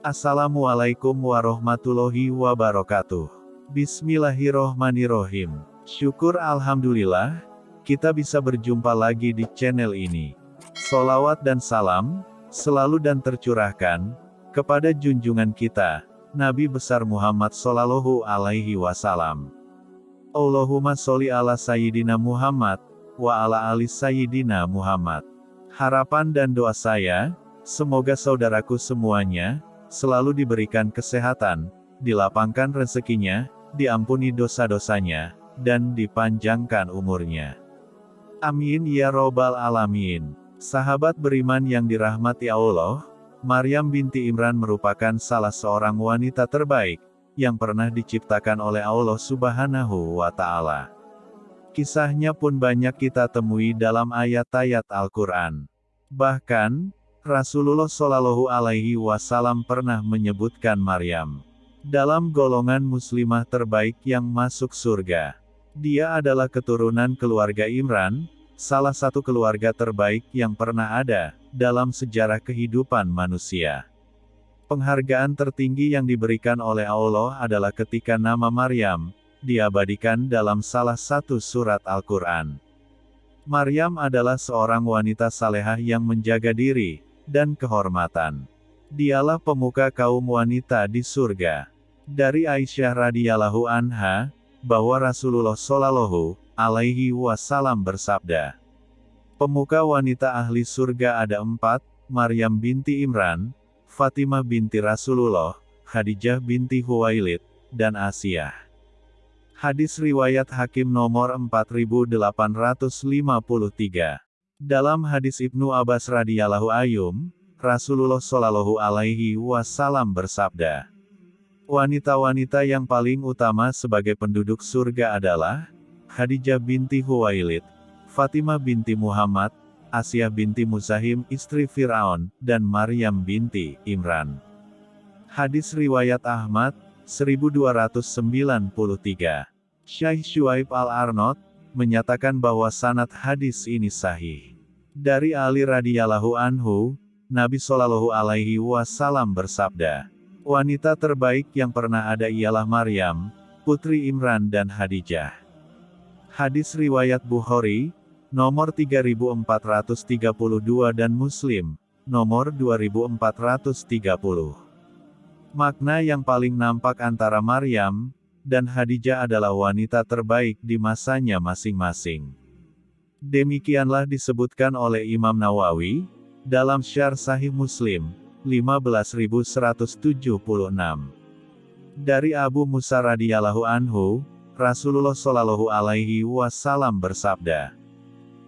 Assalamualaikum warahmatullahi wabarakatuh. Bismillahirrohmanirrohim. Syukur Alhamdulillah, kita bisa berjumpa lagi di channel ini. Solawat dan salam, selalu dan tercurahkan, kepada junjungan kita, Nabi besar Muhammad Sallallahu Alaihi Wasallam. Allahumma sholli ala Sayyidina Muhammad, wa ala ali Sayyidina Muhammad. Harapan dan doa saya, semoga saudaraku semuanya, selalu diberikan kesehatan, dilapangkan rezekinya, diampuni dosa-dosanya, dan dipanjangkan umurnya. Amin ya robbal alamin. Sahabat beriman yang dirahmati Allah, Maryam binti Imran merupakan salah seorang wanita terbaik yang pernah diciptakan oleh Allah Subhanahu wa Ta'ala. Kisahnya pun banyak kita temui dalam ayat-ayat Al-Quran. Bahkan, Rasulullah Shallallahu Alaihi Wasallam pernah menyebutkan Maryam dalam golongan muslimah terbaik yang masuk surga. Dia adalah keturunan keluarga Imran, salah satu keluarga terbaik yang pernah ada dalam sejarah kehidupan manusia. Penghargaan tertinggi yang diberikan oleh Allah adalah ketika nama Maryam diabadikan dalam salah satu surat Al-Quran. Maryam adalah seorang wanita salehah yang menjaga diri dan kehormatan. Dialah pemuka kaum wanita di surga. Dari Aisyah radhiyallahu anha, bahwa Rasulullah Shallallahu Alaihi Wasallam bersabda, pemuka wanita ahli surga ada empat, Maryam binti Imran, Fatimah binti Rasulullah, Khadijah binti Huwailid, dan Asiyah. Hadis riwayat Hakim nomor 4853. Dalam hadis Ibnu Abbas radhiyallahu ayum, Rasulullah Shallallahu alaihi wasallam bersabda, Wanita-wanita yang paling utama sebagai penduduk surga adalah Khadijah binti Huwailid, Fatimah binti Muhammad, Asia binti Musahim istri Fir'aun, dan Maryam binti Imran. Hadis Riwayat Ahmad, 1293. Syekh Shuaib al-Arnot, menyatakan bahwa sanad hadis ini sahih. Dari Ali radhiyallahu anhu, Nabi Shallallahu alaihi wasallam bersabda, Wanita terbaik yang pernah ada ialah Maryam, putri Imran dan Hadijah. Hadis Riwayat Bukhari, nomor 3432 dan Muslim, nomor 2430. Makna yang paling nampak antara Maryam dan Hadijah adalah wanita terbaik di masanya masing-masing. Demikianlah disebutkan oleh Imam Nawawi, dalam Syar Sahih Muslim, 15176. Dari Abu Musa radhiyallahu anhu, Rasulullah shallallahu alaihi wasallam bersabda,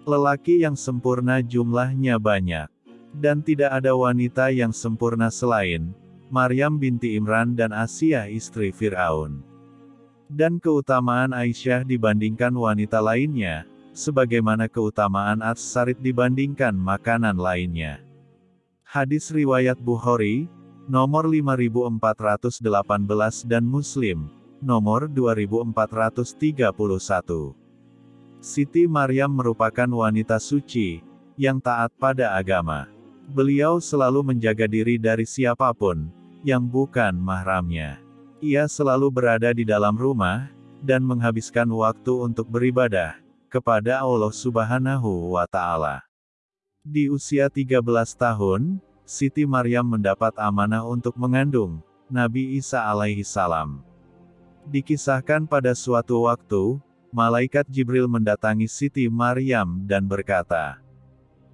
Lelaki yang sempurna jumlahnya banyak, dan tidak ada wanita yang sempurna selain Maryam binti Imran dan Asia istri Fir'aun. Dan keutamaan Aisyah dibandingkan wanita lainnya, sebagaimana keutamaan Ats-Sarid dibandingkan makanan lainnya. Hadis Riwayat Bukhari, nomor 5418 dan Muslim, nomor 2431. Siti Maryam merupakan wanita suci, yang taat pada agama. Beliau selalu menjaga diri dari siapa pun, yang bukan mahramnya. Ia selalu berada di dalam rumah, dan menghabiskan waktu untuk beribadah, kepada Allah subhanahu wa ta'ala. Di usia 13 tahun, Siti Maryam mendapat amanah untuk mengandung Nabi Isa alaihi salam. Dikisahkan pada suatu waktu, malaikat Jibril mendatangi Siti Maryam dan berkata,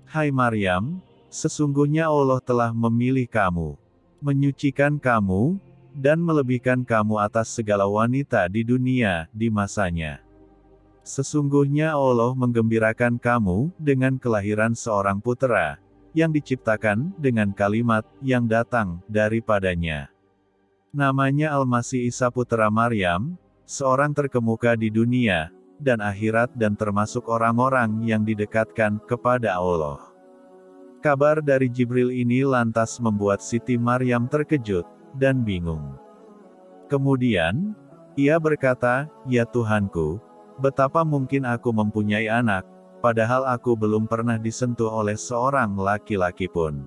Hai Maryam, sesungguhnya Allah telah memilih kamu, menyucikan kamu, dan melebihkan kamu atas segala wanita di dunia di masanya. Sesungguhnya Allah menggembirakan kamu dengan kelahiran seorang putera yang diciptakan dengan kalimat yang datang daripadanya. Namanya Al-Masih Isa Putra Maryam, seorang terkemuka di dunia dan akhirat dan termasuk orang-orang yang didekatkan kepada Allah. Kabar dari Jibril ini lantas membuat Siti Maryam terkejut dan bingung. Kemudian, ia berkata, "Ya Tuhanku, Betapa mungkin aku mempunyai anak, padahal aku belum pernah disentuh oleh seorang laki-laki pun.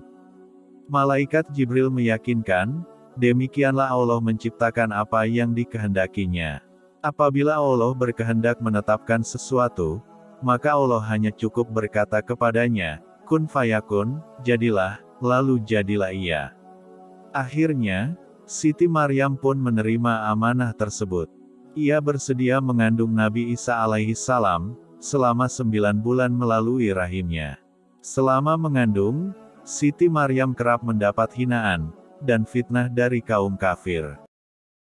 Malaikat Jibril meyakinkan, demikianlah Allah menciptakan apa yang dikehendakinya. Apabila Allah berkehendak menetapkan sesuatu, maka Allah hanya cukup berkata kepadanya, kun fayakun, jadilah, lalu jadilah ia. Akhirnya, Siti Maryam pun menerima amanah tersebut. Ia bersedia mengandung Nabi Isa alaihi salam, selama sembilan bulan melalui rahimnya. Selama mengandung, Siti Maryam kerap mendapat hinaan, dan fitnah dari kaum kafir.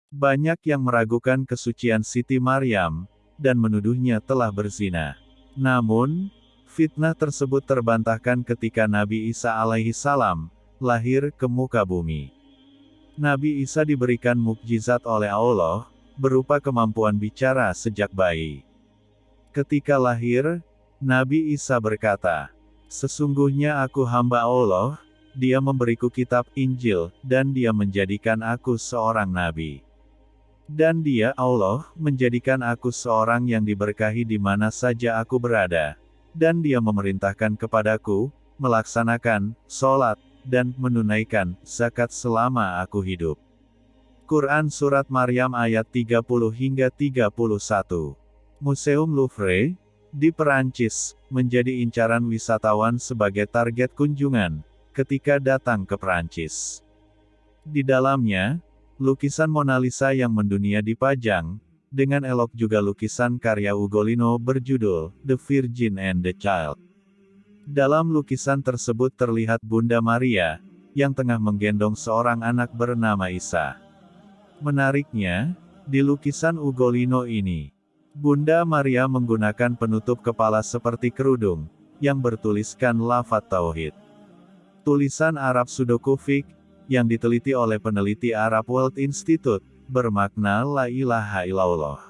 Banyak yang meragukan kesucian Siti Maryam, dan menuduhnya telah berzina. Namun, fitnah tersebut terbantahkan ketika Nabi Isa alaihi salam, lahir ke muka bumi. Nabi Isa diberikan mukjizat oleh Allah, berupa kemampuan bicara sejak bayi. Ketika lahir, Nabi Isa berkata, Sesungguhnya aku hamba Allah, dia memberiku kitab Injil, dan dia menjadikan aku seorang nabi. Dan dia, Allah, menjadikan aku seorang yang diberkahi di mana saja aku berada. Dan dia memerintahkan kepadaku, melaksanakan, sholat, dan menunaikan, zakat selama aku hidup. Quran Surat Maryam ayat 30 hingga 31 Museum Louvre, di Perancis, menjadi incaran wisatawan sebagai target kunjungan, ketika datang ke Perancis. Di dalamnya, lukisan Mona Lisa yang mendunia dipajang, dengan elok juga lukisan karya Ugolino berjudul, The Virgin and the Child. Dalam lukisan tersebut terlihat Bunda Maria, yang tengah menggendong seorang anak bernama Isa. Menariknya, di lukisan Ugolino ini, Bunda Maria menggunakan penutup kepala seperti kerudung, yang bertuliskan lafat tauhid. Tulisan Arab Sudokufik, yang diteliti oleh peneliti Arab World Institute, bermakna La ilaha illallah.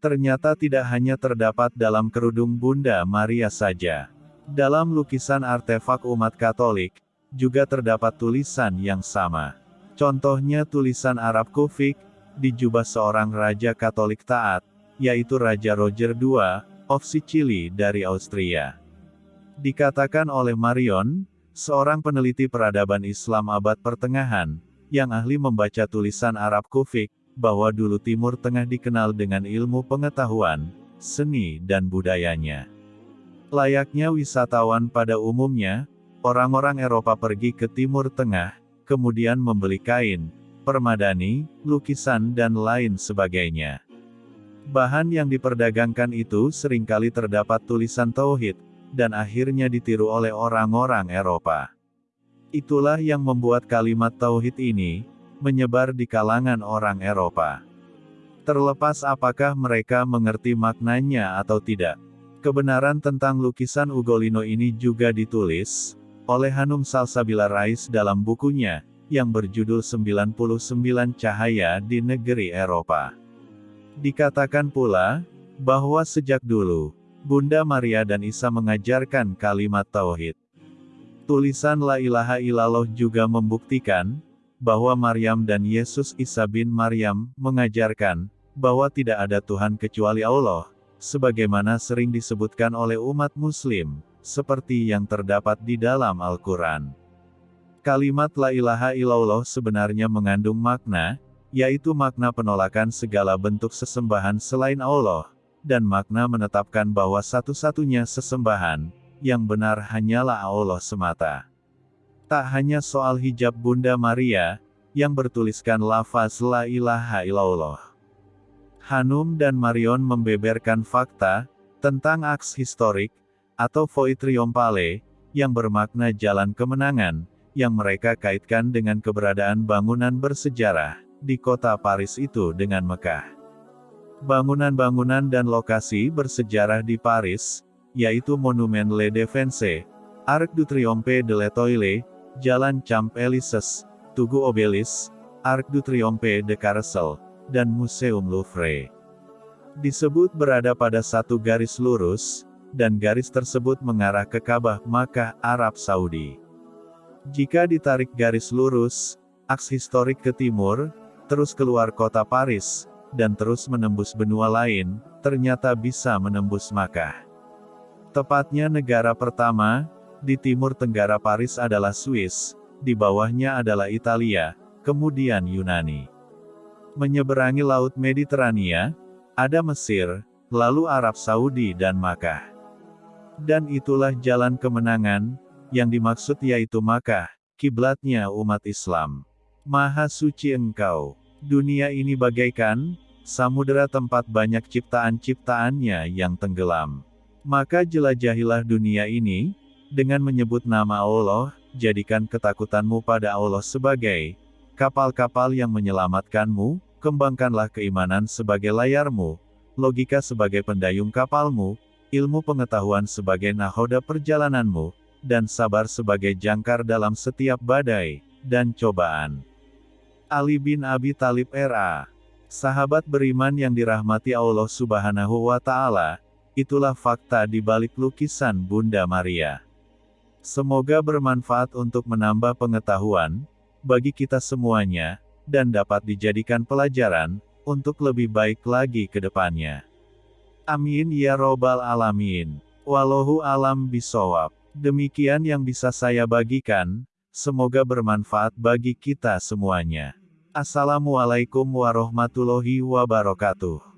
Ternyata tidak hanya terdapat dalam kerudung Bunda Maria saja. Dalam lukisan artefak umat Katolik, juga terdapat tulisan yang sama. Contohnya tulisan Arab Kufik, di jubah seorang raja Katolik taat, yaitu Raja Roger II, of Sicily dari Austria. Dikatakan oleh Marion, seorang peneliti peradaban Islam abad pertengahan, yang ahli membaca tulisan Arab Kufik, bahwa dulu Timur Tengah dikenal dengan ilmu pengetahuan, seni dan budayanya. Layaknya wisatawan pada umumnya, orang-orang Eropa pergi ke Timur Tengah, kemudian membeli kain, permadani, lukisan dan lain sebagainya. Bahan yang diperdagangkan itu sering kali terdapat tulisan tauhid, dan akhirnya ditiru oleh orang-orang Eropa. Itulah yang membuat kalimat tauhid ini menyebar di kalangan orang Eropa. Terlepas apakah mereka mengerti maknanya atau tidak. Kebenaran tentang lukisan Ugolino ini juga ditulis oleh Hanum Salsabila Rais dalam bukunya yang berjudul 99 Cahaya di Negeri Eropa. Dikatakan pula, bahwa sejak dulu, Bunda Maria dan Isa mengajarkan kalimat tauhid. Tulisan La ilaha illallah juga membuktikan, bahwa Maryam dan Yesus Isa bin Maryam, mengajarkan, bahwa tidak ada Tuhan kecuali Allah, sebagaimana sering disebutkan oleh umat muslim, seperti yang terdapat di dalam Al-Quran. Kalimat La ilaha illallah sebenarnya mengandung makna, yaitu makna penolakan segala bentuk sesembahan selain Allah, dan makna menetapkan bahwa satu-satunya sesembahan, yang benar hanyalah Allah semata. Tak hanya soal hijab Bunda Maria, yang bertuliskan lafaz La ilaha illallah. Hanum dan Marion membeberkan fakta, tentang aks historik, atau Foi Triompale, yang bermakna jalan kemenangan, yang mereka kaitkan dengan keberadaan bangunan bersejarah di kota Paris itu dengan Mekah. Bangunan-bangunan dan lokasi bersejarah di Paris, yaitu Monumen Le Défense, Arc du Triomphe de l'Étoile, Jalan Champs-Élysées, Tugu Obelis, Arc du Triomphe de Carrousel, dan Museum Louvre. Disebut berada pada satu garis lurus, dan garis tersebut mengarah ke Ka'bah, Makkah, Arab Saudi. Jika ditarik garis lurus, aks historik ke timur, terus keluar kota Paris, dan terus menembus benua lain, ternyata bisa menembus Makkah. Tepatnya negara pertama, di timur tenggara Paris adalah Swiss, di bawahnya adalah Italia, kemudian Yunani. Menyeberangi Laut Mediterania, ada Mesir, lalu Arab Saudi dan Makkah. Dan itulah jalan kemenangan, yang dimaksud yaitu Makkah, kiblatnya umat Islam. Maha suci engkau. Dunia ini bagaikan, samudera tempat banyak ciptaan-ciptaannya yang tenggelam. Maka jelajahilah dunia ini, dengan menyebut nama Allah, jadikan ketakutanmu pada Allah sebagai kapal-kapal yang menyelamatkanmu, kembangkanlah keimanan sebagai layarmu, logika sebagai pendayung kapalmu, ilmu pengetahuan sebagai nahoda perjalananmu, dan sabar sebagai jangkar dalam setiap badai dan cobaan. Ali bin Abi Talib R.A. Sahabat beriman yang dirahmati Allah Subhanahu wa Ta'ala, itulah fakta di balik lukisan Bunda Maria. Semoga bermanfaat untuk menambah pengetahuan bagi kita semuanya dan dapat dijadikan pelajaran untuk lebih baik lagi ke depannya. Amin ya Robbal 'Alamin. Walau alam bisawab. Demikian yang bisa saya bagikan, semoga bermanfaat bagi kita semuanya. Assalamualaikum warahmatullahi wabarakatuh.